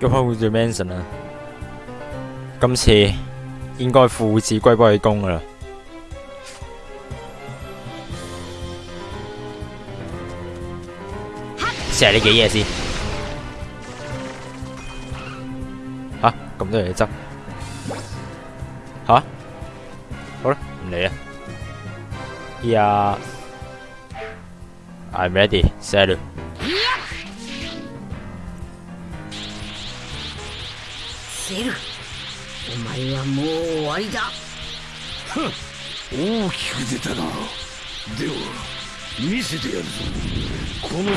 叫翻好似 Manson 啦。今次應該父子歸歸公噶啦。試下呢幾嘢先。吓，咁多嘢執？吓？好啦，唔理啦。Yeah. I'm ready. Set. セルお前はもう終わりだ。大きく出たな。では見せてやるぞ。このセルの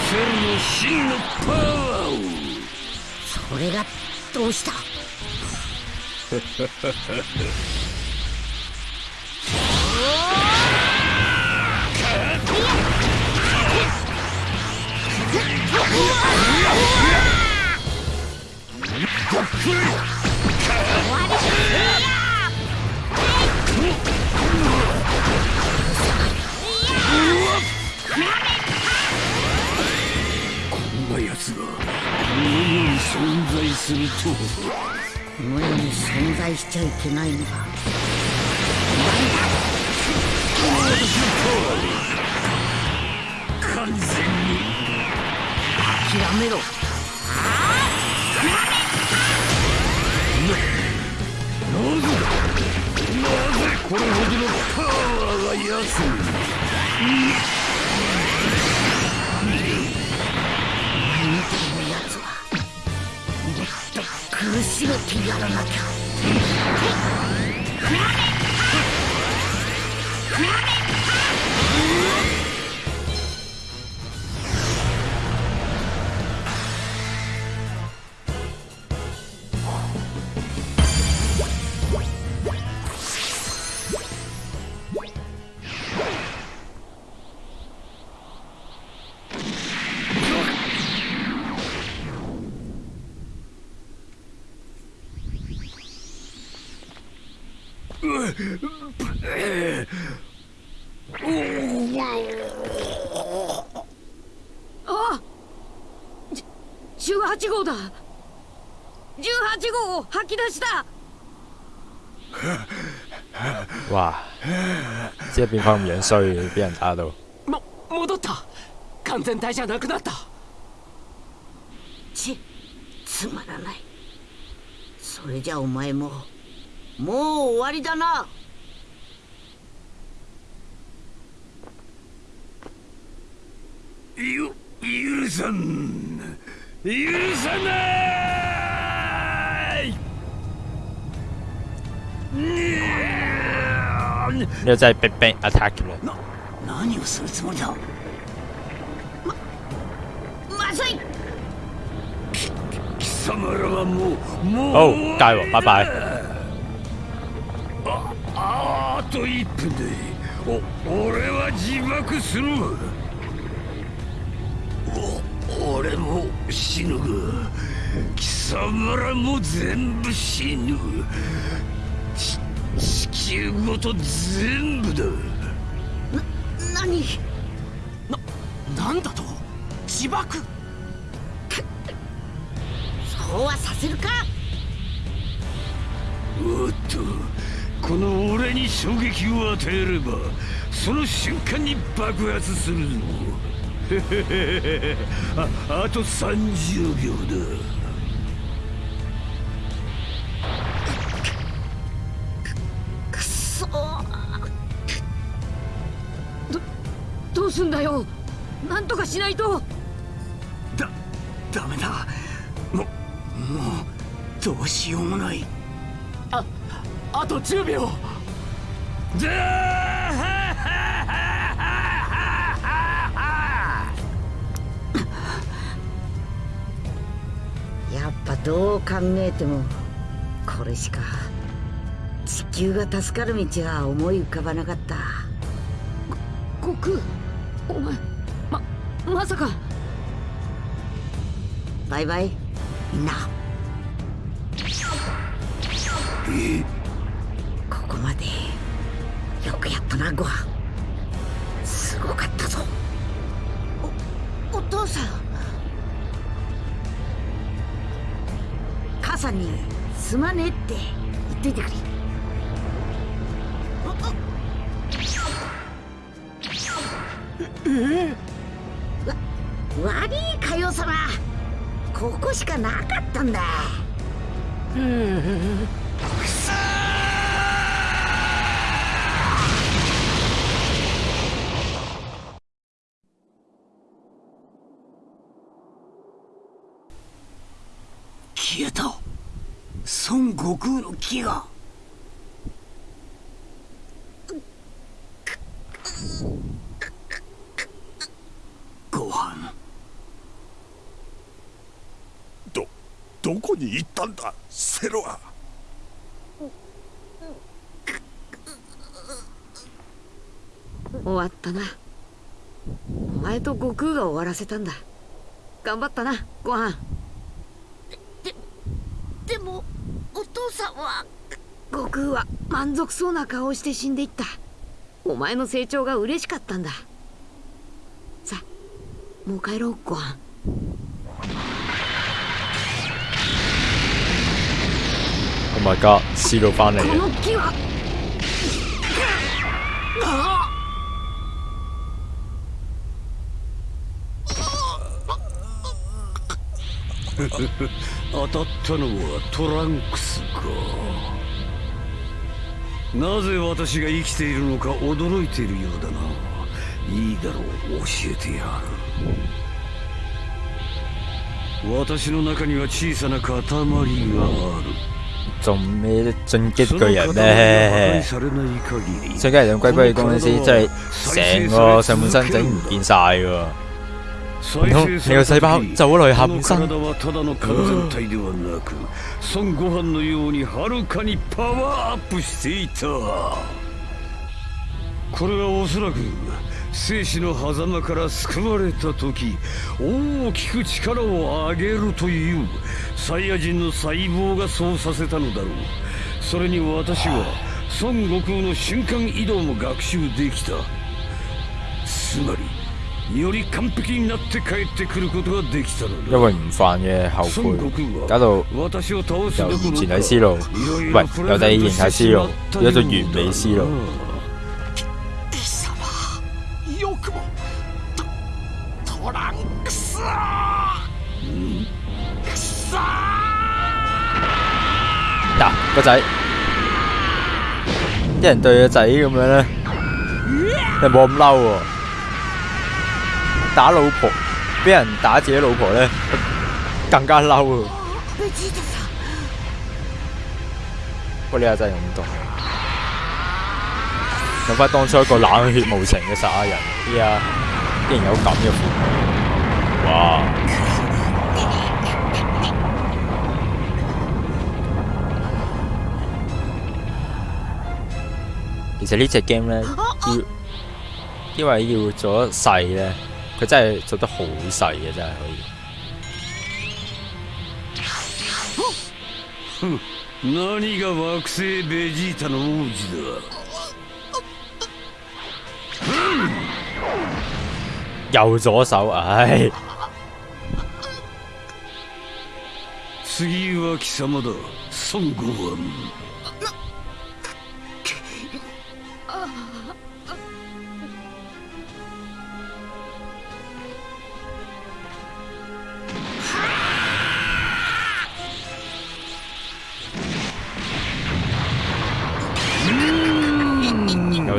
真のパワーを。それがどうした？こんな奴が。この世に存在するとこの世に存在しちゃいけないのだ完全に諦めろこれほどのパワーが奴にお前みたいな奴はもっと苦しめてやらなきゃあ吐き出した哇！即係變翻咁樣衰，俾人打到。も戻った。完全体じゃなくなった。ちつまらない。それじゃお前ももう終わりだな。ゆ許さん。許さない呢個真係逼逼 attack 嘅啦。な何をするつもりだ？まずい！貴様らはもうもう好，戒喎，拜拜。ああと1分で。お俺は自爆する。お俺も死ぬが。貴様らも全部死ぬ。ち地球ごと全部だ。何？なんだと？自爆。そうはさせるか。おっとこの俺に衝撃を与えればその瞬間に爆発するぞ。へへへへああと30秒だなんとかしないと。だダメだ。ももうどうしようもない。ああと10秒。だ やっぱどう考えてもこれしか地球が助かる道は思い浮かばなかったバイバイ。みんな。ここまで。よくやったなご飯。すごかったぞ。おお父さん。さんにすまねえって。言っといてくれ。わ悪いかよ様ここしかなかったんだ。うん。くそ消えた孫悟空の木がご飯どどこに行ったんだセロは終わったな。お前と悟空が終わらせたんだ。頑張ったなご飯。でもお父さんは？悟空は満足そうな顔をして死んでいった。お前の成長が嬉しかったんだ。さあもう帰ろうご飯 my god，試到翻嚟こ嘅，当たったのはトランクスか。なぜ私が生きているのか驚いているようだな。いいだろう教えてやる。私の中には小さな塊がある做咩進擊その塊巨人が破壊咩？されない限り進擊人龜龜公司真係成個上半身整唔見晒喎。再通生された你個細胞時走咗落去下この半身生死の狭間から救われた時大きく力を上げるというサイヤ人の細胞がそうさせたのだろう。それに私は孫悟空の瞬間移動も学習できた。つまりより完璧になって帰ってくることができたのだ。因為唔犯嘅後悔，空搞到は私を倒す由以前喺思路，いろい喂ろプ由第二レゼント形態思路變咗做完美思路。嗱個仔，啲人對個仔咁樣咧，你冇咁嬲喎。打老婆，俾人打自己老婆咧，更加嬲喎。ベジータさん不過呢下真係咁凍。諗翻當初一個冷血無情嘅殺人，依家竟然有咁嘅父母，哇！ 其實呢只 game 咧，要因為要做得細咧，佢真係做得好細嘅，真係可以。何が惑星ベジータの王子だ右左手，唉，次は貴様だ孫悟飯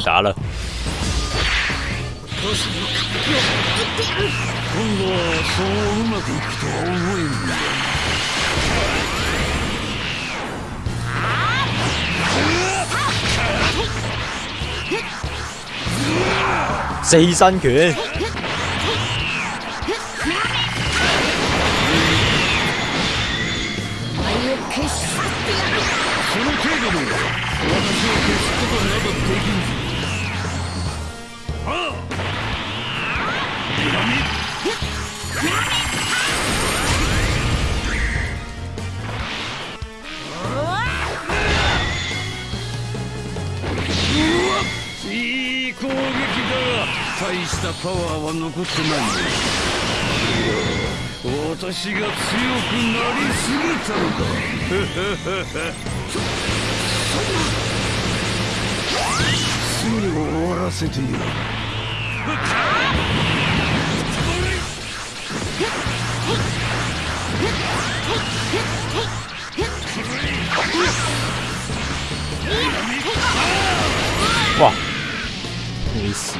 又打啦。今度はそううまくいくとは思えんだ四身拳，その程度で私を消すことなどできんぞいい攻撃だ。大したパワーは残ってない私が強くなりすぎたのかすぐ終わらせてやる哇！你死！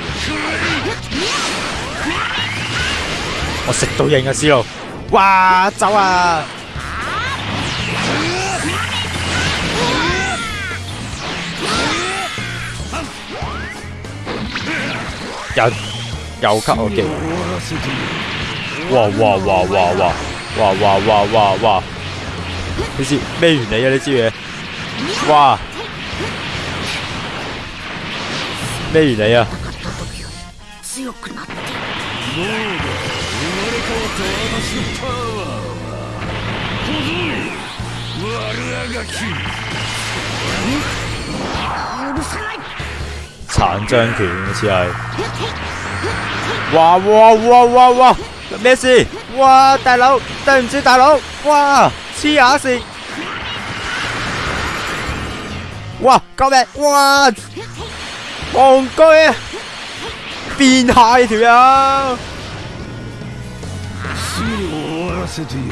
我食到型啊，思路！哇，走啊！又又吸我技！哇哇哇哇哇哇哇哇哇哇！你知咩原理啊？呢支嘢？哇！咩原理啊？強くなってどうだ生まれ変わった私のパワーは小僧悪あがき許さない殘障拳好似係。哇哇哇哇哇！咩事？哇！大佬，對唔住大佬，哇！黐下線！哇！救命！哇！戇居啊！變態呢條友！すぐに終わらせてやる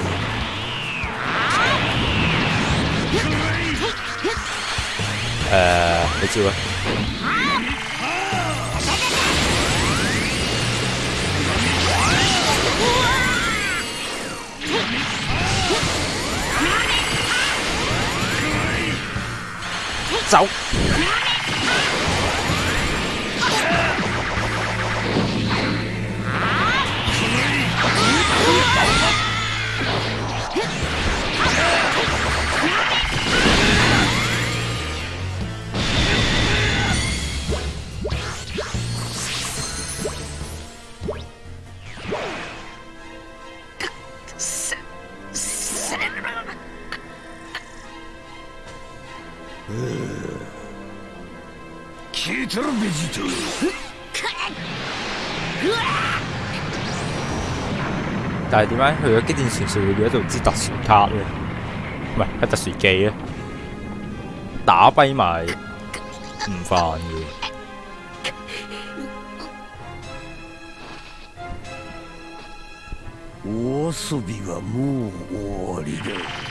誒，你招啊？ 走！係點解去咗機電傳說會變咗做支特殊卡咧？唔係係特殊技咧，打跛埋唔犯嘅。お遊びはもう終わりだ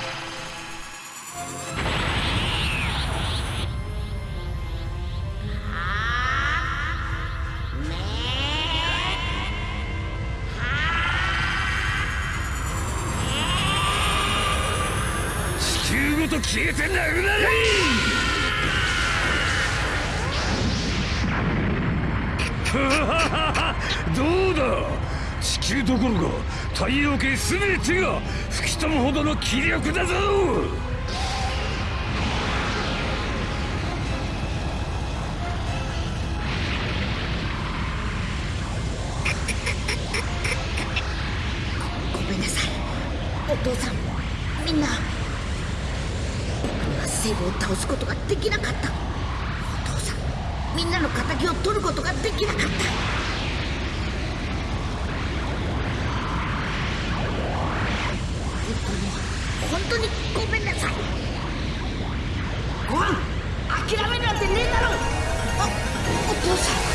消えてなくなれ。どうだ地球どころか太陽系全てが吹き飛ぶほどの気力だぞご飯諦めるなんてねえだろ。あお父さん。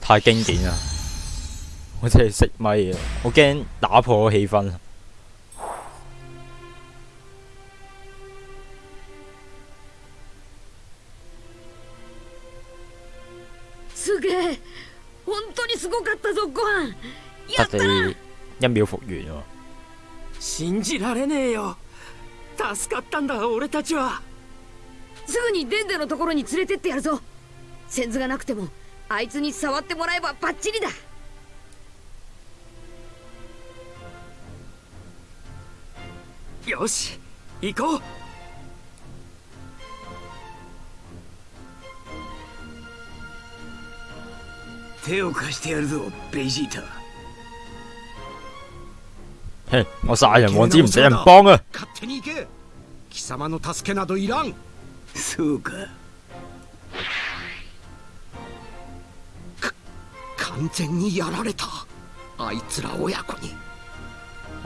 太經典啦！我真係熄咪啊！我驚打破個氣氛。すげえ本当にすごかったぞご飯や得ったな地一秒復原喎。信じられねえよ助かったんだ俺たちはすぐにデンデのところに連れてってやるぞセンズがなくてもあいつに触ってもらえばバッチリだ。よし行こう。手を貸してやるぞベジータ。嘿我殺人王子唔使人幫啊！勝手に行け貴様の助けなどいらんそうか完全にやられたあいつら親子に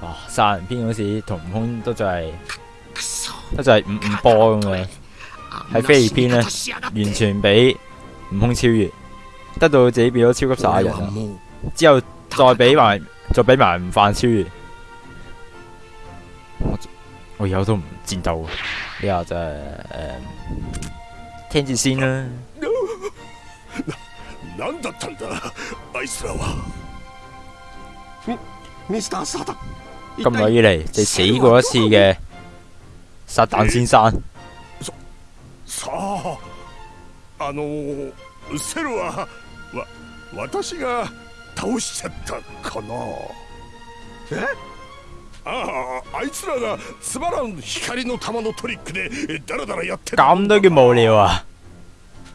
哇！殺人篇嗰時同悟空都就係くそ都就係五五波咁嘅，喺菲律賓呢あんな死に方しやがって完全俾悟空超越，得到自己變咗超級殺人啦。俺はもう之後再俾埋再俾埋悟飯超越，我我以後都唔戰鬥。呢下就係、誒、聽住先啦。 何だったんだ？あいつらは。ミスターサタン。咁耐以嚟就死過一次嘅撒旦先生，さああのセルはわ私が倒しちゃったかな。え？あああいつらがつまらん光の玉のトリックでダラダラやってた。咁都叫無聊啊！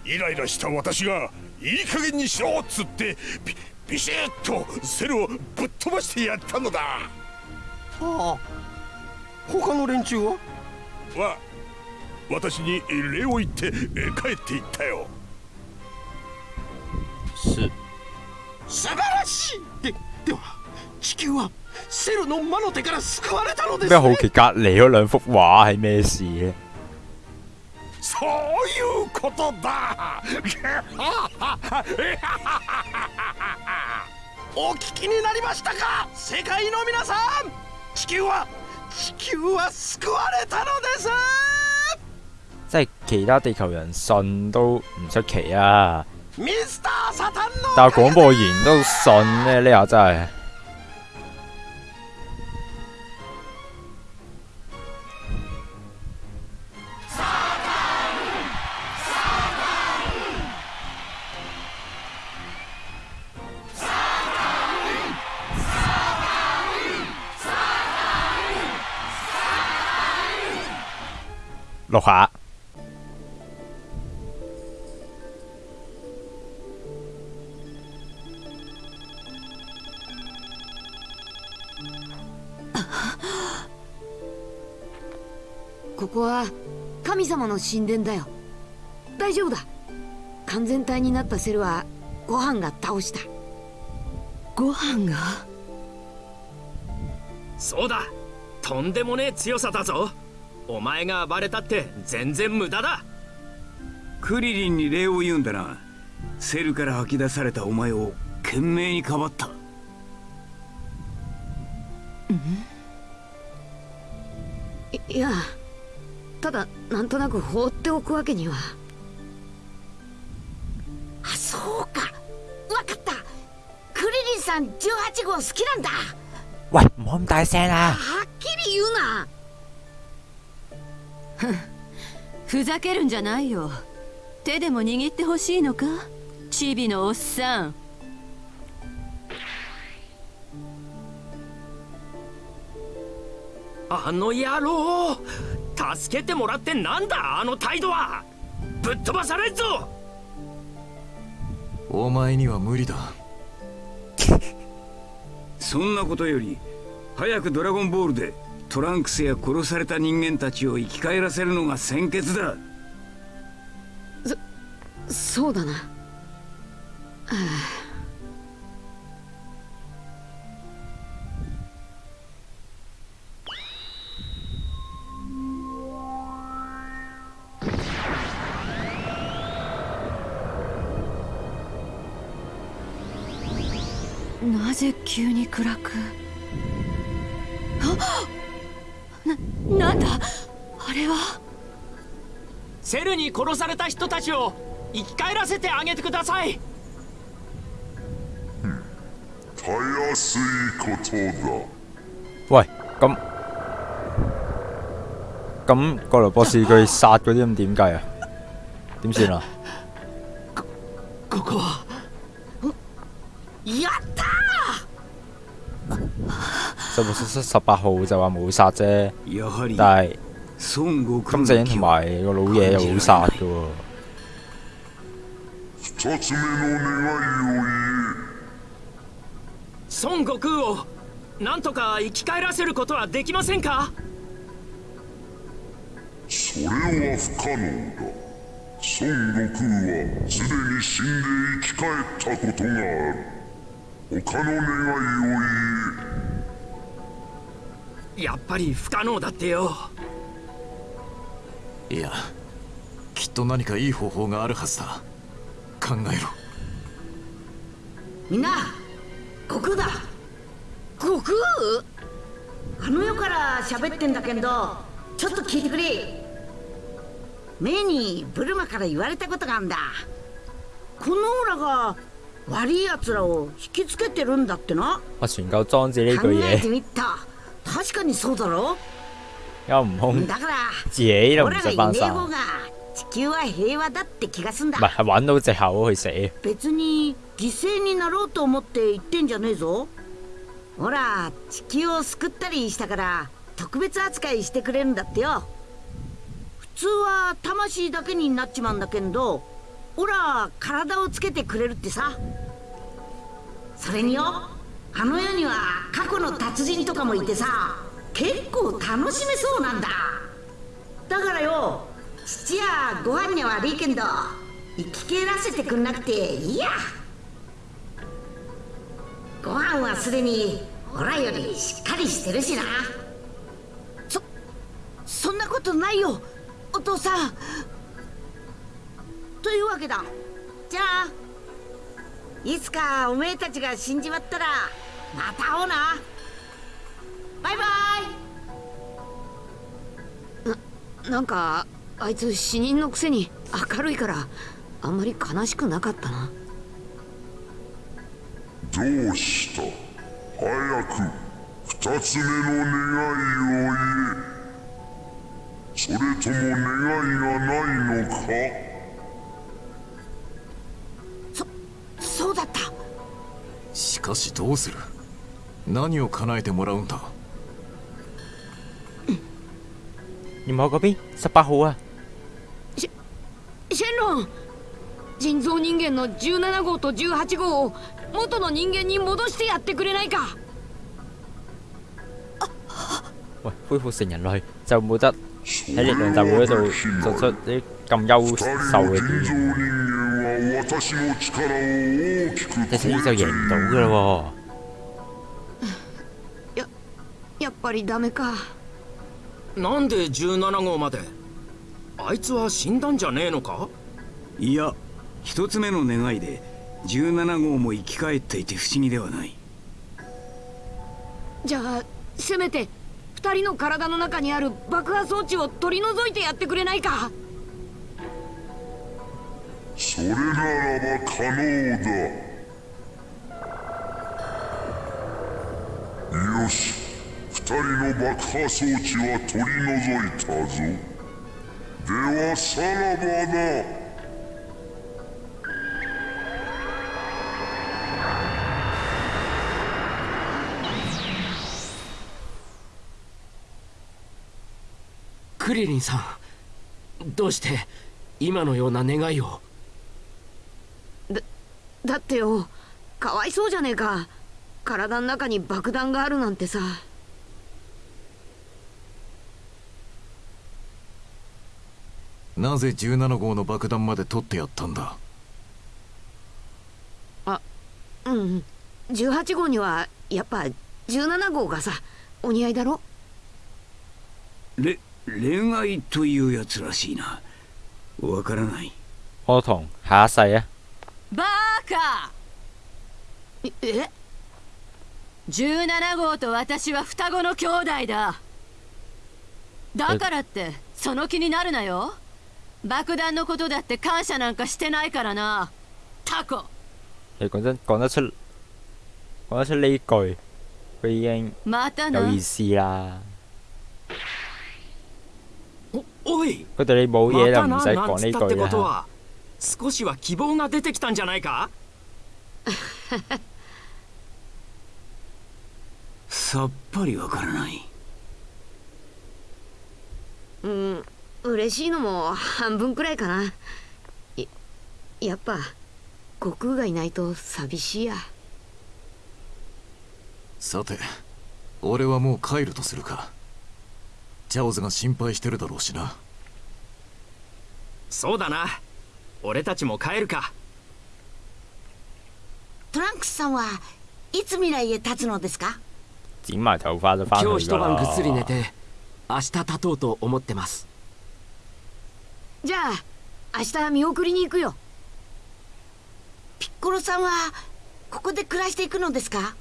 イライラした私がいい加減にしろっつってビビシッとセルをぶっ飛ばしてやったのだ。ああ。他の連中は？わ私に礼を言ってえ帰っていったよ。是素晴らしいででは地球はセルの魔の手から救われたのですね。咩好奇隔離嗰兩幅畫係咩事咧？そういうことだ。お聞きになりましたか世界の皆さん。地球は地球は救われたのです。即係其他地球人信都唔出奇啊！ミスターサタンの但係廣播員都信咧，呢下真係錄下。ここは神様の神殿だよ。大丈夫だ。完全体になったセルはご飯が倒した。ご飯が？そうだ。とんでもねえ強さだぞお前が暴れたって全然無駄だ。クリリンに礼を言うんだな。セルから吐き出されたお前を懸命にかばった。いいやただなんとなく放っておくわけには。あそうか。わかった。クリリンさん18号好きなんだ。喂，唔好咁大聲啦！はっきり言うな ふざけるんじゃないよ。手でも握ってほしいのか？チビのおっさん。あの野郎助けてもらってなんだあの態度は。ぶっ飛ばされんぞ。お前には無理だ。そんなことより早くドラゴンボールでトランクスや殺された人間たちを生き返らせるのが先決だ。そそうだな。なぜ急に暗く？あななんだ？あれは？セルに殺された人たちを生き返らせてあげてください。たやすいことだ。喂，咁咁過來博士佢殺嗰啲咁點計啊？點算啊？ここは？十六十十八號就話冇殺啫，但係金正恩同埋個老嘢又冇殺嘅喎。二つ目の願いを孫悟空をなんとか生き返らせることはできませんか？言えそれは不可能だ。孫悟空はすでに死んで生き返ったことがある。他の願いをやっぱり不可能だってよ。いやきっと何かいい方法があるはずだ。考えろ。みんな悟空だ。悟空？あの世から喋ってんだけどちょっと聞いてくれ。メイにブルマから言われたことがあんだ。このオーラが悪い奴らを引きつけてるんだってな。我全夠裝置呢考句嘢，えてみた確かにそうだろ？有悟空だから唔俺らが識翻生，地球は平和だって気がすんだ。唔係係揾到藉口去死。別に犠牲になろうと思って言ってんじゃねえぞ。ほら地球を救ったりしたから特別扱いしてくれるんだってよ。普通は魂だけになっちまうんだけどほら体をつけてくれるってさ。それによあの世には過去の達人とかもいてさ結構楽しめそうなんだ。だからよ父やご飯には悪いけんど生き返らせてくんなくていいや。ご飯はすでにオラよりしっかりしてるしな。そそんなことないよお父さん。というわけだ。じゃあいつかおめえたちが死んじまったらまた会おうな。バイバイ。なんかあいつ死人のくせに明るいからあんまり悲しくなかったな。どうした？早く二つ目の願いを言え。それとも願いがないのか？かしどうする？何を叶えてもらうんだ？nhiệm vụ 嗰邊十八號啊，シェンロン。人造人間の17号と18號を元の人間に戻してやってくれないか。喂，恢復成人類就冇得喺力量大會嗰度做出啲咁優二私の力を大きく一死就贏唔到噶啦やっぱりダメか。なんで17号まで？あいつは死んだんじゃねえのか？いや一つ目の願いで17号も生き返っていて不思議ではない。じゃあせめて二人の体の中にある爆破装置を取り除いてやってくれないか？それならば可能だ。よし二人の爆破装置は取り除いたぞ。ではさらばだ。クリリンさんどうして今のような願いを？だってよかわいそうじゃねえか。体の中に爆弾があるなんてさ。なぜ17号の爆弾まで取ってやったんだ？うん。18号にはやっぱ17号がさお似合いだろ？れ恋愛というやつらしいな。わからない。我同下一世啊，バーカええ？17号と私は双子の兄弟だ。だからってその気になるなよ。爆弾のことだって感謝なんかしてないからな。タコ。其實講真，講得出講得出呢句，佢已經またな。有意思啦。おおい。佢對你冇嘢就ま唔使たなな。ん講呢つったって句啦。ことは少しは希望が出てきたんじゃないか？さっぱりわからない。うん嬉しいのも半分くらいかな。ややっぱ悟空がいないと寂しいや。さて俺はもう帰るとするか。チャオズが心配してるだろうしな。そうだな。俺たちも帰るかトランクスさんはいつ未来へ立つのですか？今日一晩ぐっすり寝啦。て明日立とうと思ってます。じゃあ明日見送りに行くよ。ピッコロさんはここで暮らしていくのですか？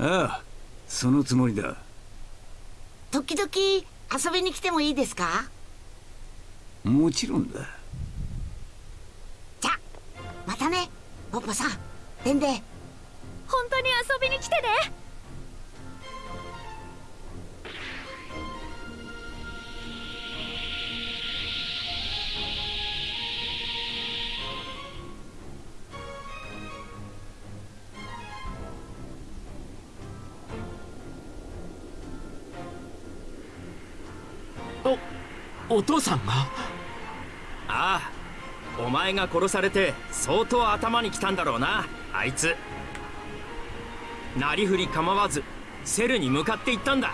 ああそのつもりだ。時々遊びに来てもいいですか？もちろんだ。じゃまたねポッポさんデンデ本当に遊びに来てね。おお父さんが？ああお前が殺されて相当頭にきたんだろうなあいつなりふり構わずセルに向かっていったんだ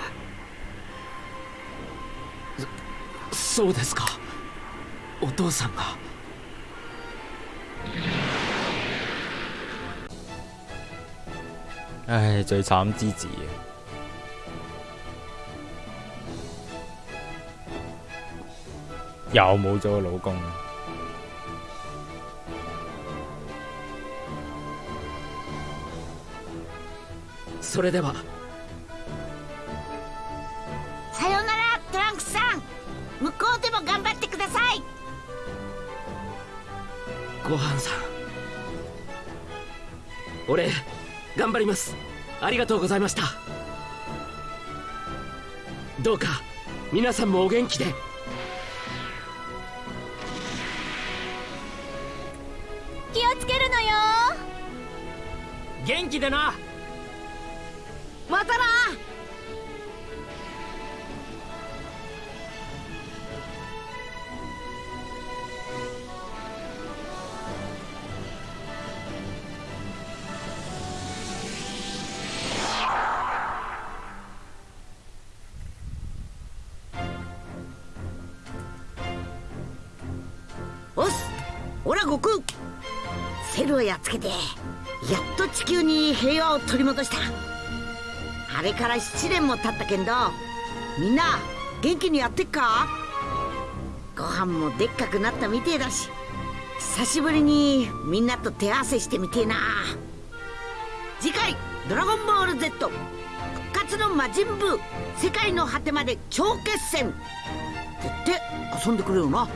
そうですかお父さんが唉，最慘之至啊！又冇咗個老公。それでは。さよならトランクスさん。向こうでも頑張ってください。ごはんさん。俺頑張ります。ありがとうございました。どうか皆さんもお元気で。気をつけるのよ。元気でなまたな。おっすオラ悟空。セルをやっつけてやっと地球に平和を取り戻した。れから7年も経ったけんどみんな元気にやってっか？ご飯もでっかくなったみてえだし久しぶりにみんなと手合わせしてみてえな。次回「ドラゴンボール Z」復活の魔人ブー世界の果てまで超決戦。ってって遊んでくれよな。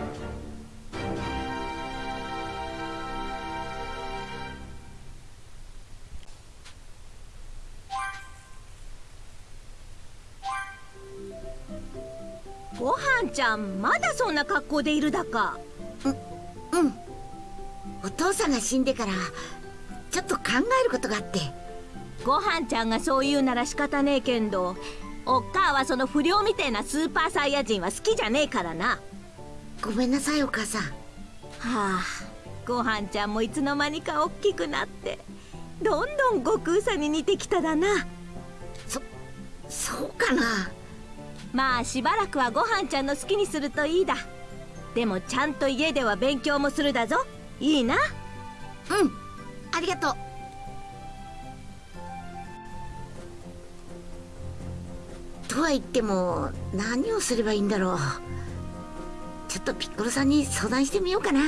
ちゃんまだそんな格好でいるだか。うん。お父さんが死んでからちょっと考えることがあって。ごはんちゃんがそう言うなら仕方ねえけんどおっかあはその不良みてえなスーパーサイヤ人は好きじゃねえからな。ごめんなさいお母さん。はあごはんちゃんもいつの間にか大きくなってどんどん悟空さんに似てきただな。そうかなまあしばらくはごはんちゃんの好きにするといいだ。でもちゃんと家では勉強もするだぞ。いいな。うん。ありがとう。とは言っても何をすればいいんだろう。ちょっとピッコロさんに相談してみようかな。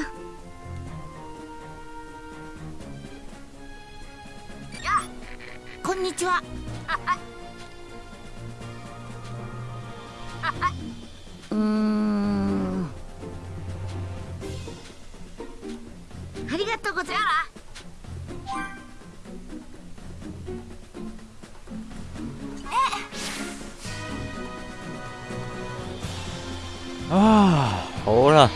ここんにちはうーんありがとうございます啊，好啦，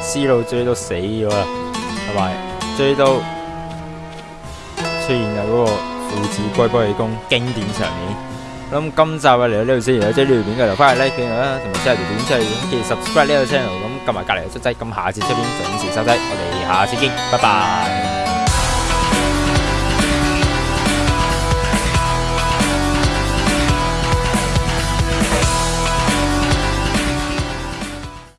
思路追到死咗啦，同埋追到出現有嗰個父子龜波氣功經典場面。 咁今集嘅嚟到呢度先，如果中意呢條片嘅就翻去 like 片啦，同埋 share 条片出去，咁記住 subscribe 呢個 channel，咁撳埋隔離嘅卒仔，咁下次出片準時收睇，我哋下次見，拜拜。